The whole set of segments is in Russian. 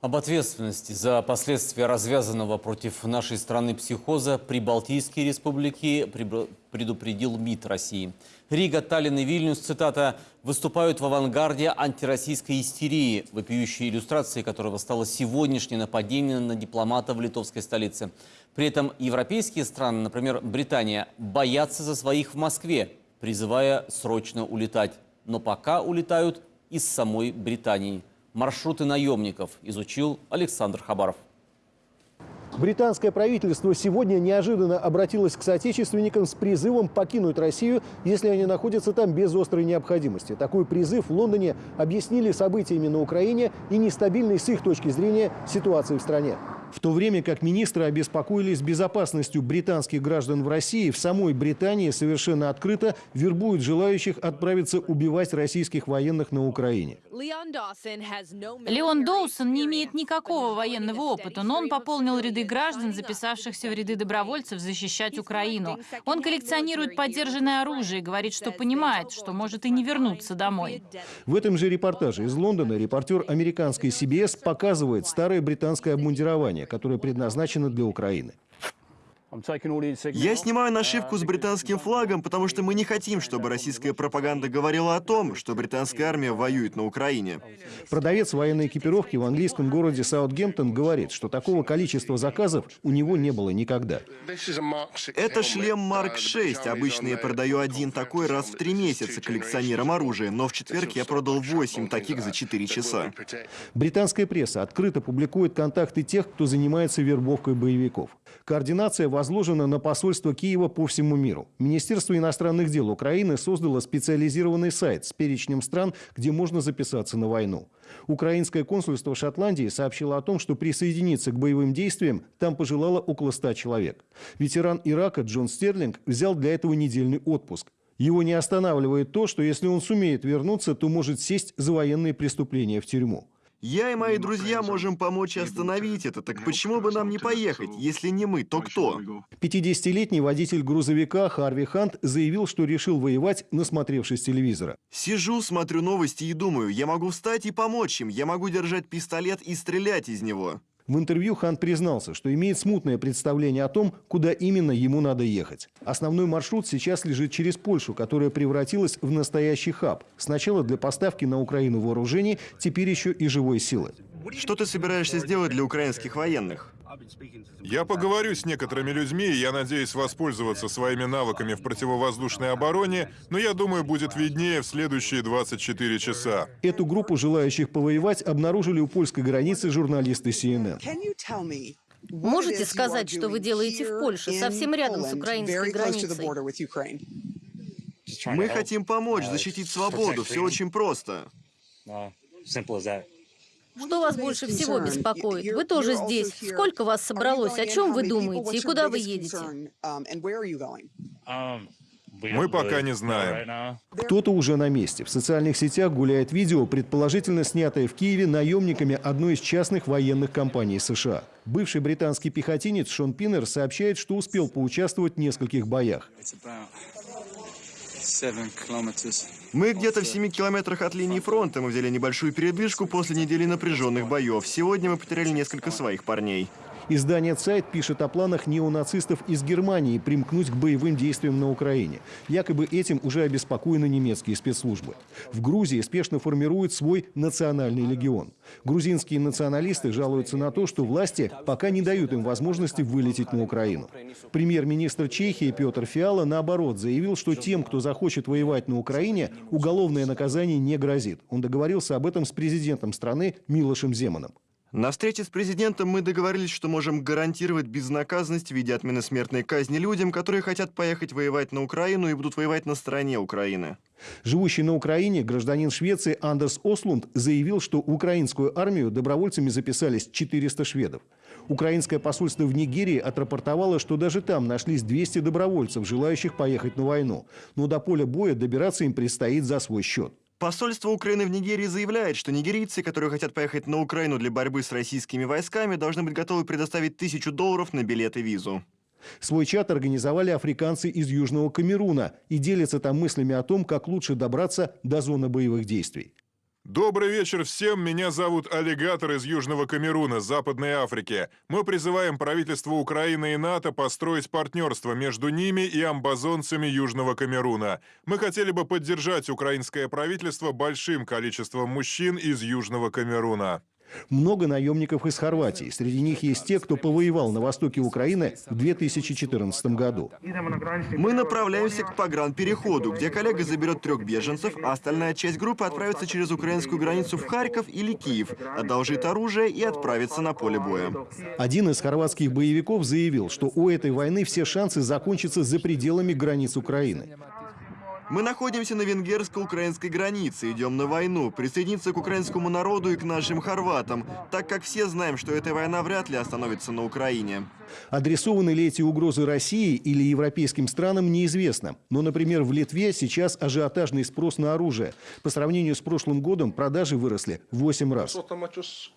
Об ответственности за последствия развязанного против нашей страны психоза Прибалтийские республики предупредил МИД России. Рига, Таллин и Вильнюс, цитата, «выступают в авангарде антироссийской истерии, вопиющей иллюстрацией которого стало сегодняшнее нападение на дипломата в литовской столице. При этом европейские страны, например, Британия, боятся за своих в Москве, призывая срочно улетать. Но пока улетают из самой Британии. Маршруты наемников изучил Александр Хабаров. Британское правительство сегодня неожиданно обратилось к соотечественникам с призывом покинуть Россию, если они находятся там без острой необходимости. Такой призыв в Лондоне объяснили событиями на Украине и нестабильной с их точки зрения ситуацией в стране. В то время как министры обеспокоились безопасностью британских граждан в России, в самой Британии совершенно открыто вербуют желающих отправиться убивать российских военных на Украине. Леон Доусон не имеет никакого военного опыта, но он пополнил ряды граждан, записавшихся в ряды добровольцев защищать Украину. Он коллекционирует поддержанное оружие и говорит, что понимает, что может и не вернуться домой. В этом же репортаже из Лондона репортер американской CBS показывает старое британское обмундирование, которое предназначено для Украины. Я снимаю нашивку с британским флагом, потому что мы не хотим, чтобы российская пропаганда говорила о том, что британская армия воюет на Украине. Продавец военной экипировки в английском городе Саутгемптон говорит, что такого количества заказов у него не было никогда. Это шлем Марк 6. Обычно я продаю один такой раз в три месяца коллекционерам оружия, но в четверг я продал 8 таких за 4 часа. Британская пресса открыто публикует контакты тех, кто занимается вербовкой боевиков. Координация возложена на посольство Киева по всему миру. Министерство иностранных дел Украины создало специализированный сайт с перечнем стран, где можно записаться на войну. Украинское консульство Шотландии сообщило о том, что присоединиться к боевым действиям там пожелало около 100 человек. Ветеран Ирака Джон Стерлинг взял для этого недельный отпуск. Его не останавливает то, что если он сумеет вернуться, то может сесть за военные преступления в тюрьму. Я и мои друзья можем помочь остановить это, так почему бы нам не поехать? Если не мы, то кто? 50-летний водитель грузовика Харви Хант заявил, что решил воевать, насмотревшись телевизора. Сижу, смотрю новости и думаю, я могу встать и помочь им, я могу держать пистолет и стрелять из него. В интервью Хан признался, что имеет смутное представление о том, куда именно ему надо ехать. Основной маршрут сейчас лежит через Польшу, которая превратилась в настоящий хаб. Сначала для поставки на Украину вооружений, теперь еще и живой силы. Что ты собираешься сделать для украинских военных? Я поговорю с некоторыми людьми, и я надеюсь воспользоваться своими навыками в противовоздушной обороне, но я думаю, будет виднее в следующие 24 часа. Эту группу желающих повоевать обнаружили у польской границы журналисты CNN. Можете сказать, что вы делаете в Польше, совсем рядом с украинской границей? Мы хотим помочь, защитить свободу, все очень просто. Что вас больше всего беспокоит? Вы тоже здесь. Сколько вас собралось? О чем вы думаете? И куда вы едете? Мы пока не знаем. Кто-то уже на месте. В социальных сетях гуляет видео, предположительно снятое в Киеве наемниками одной из частных военных компаний США. Бывший британский пехотинец Шон Пиннер сообщает, что успел поучаствовать в нескольких боях. Мы где-то в 7 километрах от линии фронта. Мы взяли небольшую передышку после недели напряженных боев. Сегодня мы потеряли несколько своих парней. Издание «Цайт» пишет о планах неонацистов из Германии примкнуть к боевым действиям на Украине. Якобы этим уже обеспокоены немецкие спецслужбы. В Грузии спешно формируют свой национальный легион. Грузинские националисты жалуются на то, что власти пока не дают им возможности вылететь на Украину. Премьер-министр Чехии Петр Фиала, наоборот, заявил, что тем, кто захочет воевать на Украине, уголовное наказание не грозит. Он договорился об этом с президентом страны Милошем Земаном. На встрече с президентом мы договорились, что можем гарантировать безнаказанность в виде отмены смертной казни людям, которые хотят поехать воевать на Украину и будут воевать на стороне Украины. Живущий на Украине гражданин Швеции Андерс Ослунд заявил, что в украинскую армию добровольцами записались 400 шведов. Украинское посольство в Нигерии отрапортовало, что даже там нашлись 200 добровольцев, желающих поехать на войну. Но до поля боя добираться им предстоит за свой счет. Посольство Украины в Нигерии заявляет, что нигерийцы, которые хотят поехать на Украину для борьбы с российскими войсками, должны быть готовы предоставить тысячу долларов на билет и визу. Свой чат организовали африканцы из Южного Камеруна и делятся там мыслями о том, как лучше добраться до зоны боевых действий. Добрый вечер всем. Меня зовут Аллигатор из Южного Камеруна, Западной Африки. Мы призываем правительство Украины и НАТО построить партнерство между ними и амбазонцами Южного Камеруна. Мы хотели бы поддержать украинское правительство большим количеством мужчин из Южного Камеруна. Много наемников из Хорватии. Среди них есть те, кто повоевал на востоке Украины в 2014 году. Мы направляемся к погранпереходу, где коллега заберет трех беженцев, а остальная часть группы отправится через украинскую границу в Харьков или Киев, одолжит оружие и отправится на поле боя. Один из хорватских боевиков заявил, что у этой войны все шансы закончатся за пределами границ Украины. Мы находимся на венгерско-украинской границе, идем на войну, присоединиться к украинскому народу и к нашим хорватам, так как все знаем, что эта война вряд ли остановится на Украине. Адресованы ли эти угрозы России или европейским странам, неизвестно. Но, например, в Литве сейчас ажиотажный спрос на оружие. По сравнению с прошлым годом продажи выросли в 8 раз.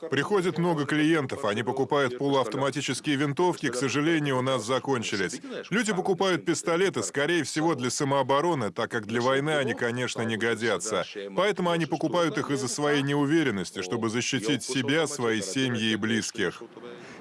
Приходит много клиентов, они покупают полуавтоматические винтовки, к сожалению, у нас закончились. Люди покупают пистолеты, скорее всего, для самообороны, так как для войны они, конечно, не годятся. Поэтому они покупают их из-за своей неуверенности, чтобы защитить себя, свои семьи и близких.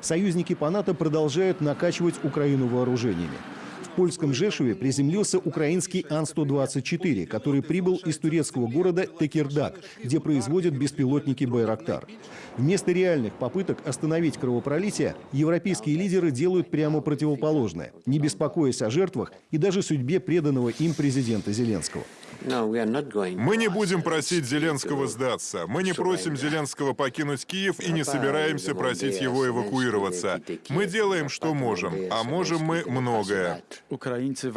Союзники по НАТО продолжают накачивать Украину вооружениями. В польском Жешуве приземлился украинский Ан-124, который прибыл из турецкого города Текирдак, где производят беспилотники «Байрактар». Вместо реальных попыток остановить кровопролитие, европейские лидеры делают прямо противоположное, не беспокоясь о жертвах и даже судьбе преданного им президента Зеленского. Мы не будем просить Зеленского сдаться. Мы не просим Зеленского покинуть Киев и не собираемся просить его эвакуироваться. Мы делаем, что можем, а можем мы многое. Ukraińcy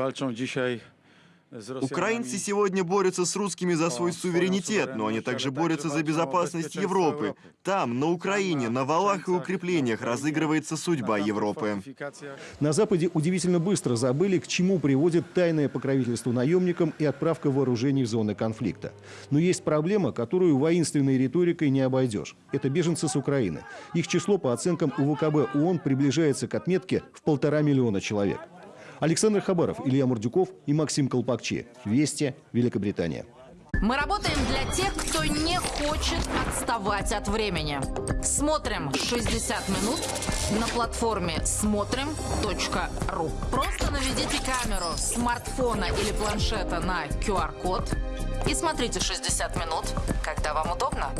Украинцы сегодня борются с русскими за свой суверенитет, но они также борются за безопасность Европы. Там, на Украине, на валах и укреплениях разыгрывается судьба Европы. На Западе удивительно быстро забыли, к чему приводит тайное покровительство наемникам и отправка вооружений в зоны конфликта. Но есть проблема, которую воинственной риторикой не обойдешь. Это беженцы с Украины. Их число, по оценкам УВКБ ООН, приближается к отметке в полтора миллиона человек. Александр Хабаров, Илья Мурдюков и Максим Колпакчи. Вести, Великобритания. Мы работаем для тех, кто не хочет отставать от времени. Смотрим 60 минут на платформе смотрим.ру. Просто наведите камеру смартфона или планшета на QR-код и смотрите 60 минут, когда вам удобно.